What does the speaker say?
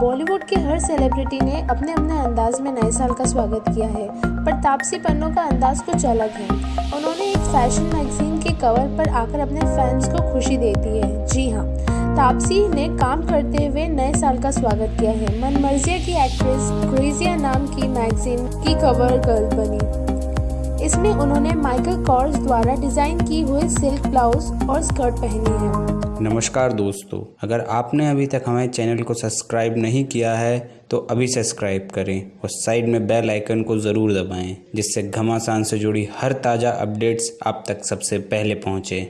बॉलीवुड के हर सेलिब्रिटी ने अपने अपने अंदाज में नए साल का स्वागत किया है, पर तापसी पन्नू का अंदाज कुछ अलग है। उन्होंने एक फ़ैशन मैगजीन के कवर पर आकर अपने फैंस को खुशी दे दी है। जी हाँ तापसी ने काम करते हुए नए साल का स्वागत किया है। मनमर्जिया की एक्ट्रेस क्रेजिया नाम की मैगजीन की कवर गर्ल बनी। इसमें उन्होंने माइकल कॉर्स द्वारा डिज़ाइन की हुई सिल्क ब्लाउज और स्कर्ट पहनी है। नमस्कार दोस्तों, अगर आपने अभी तक हमारे चैनल को सब्सक्राइब नहीं किया है तो अभी सब्सक्राइब करें और साइड में बेल आइकन को ज़रूर दबाएँ, जिससे घमासान से जुड़ी हर ताज़ा अपडेट्स आप तक सबसे पहले पहुँचे।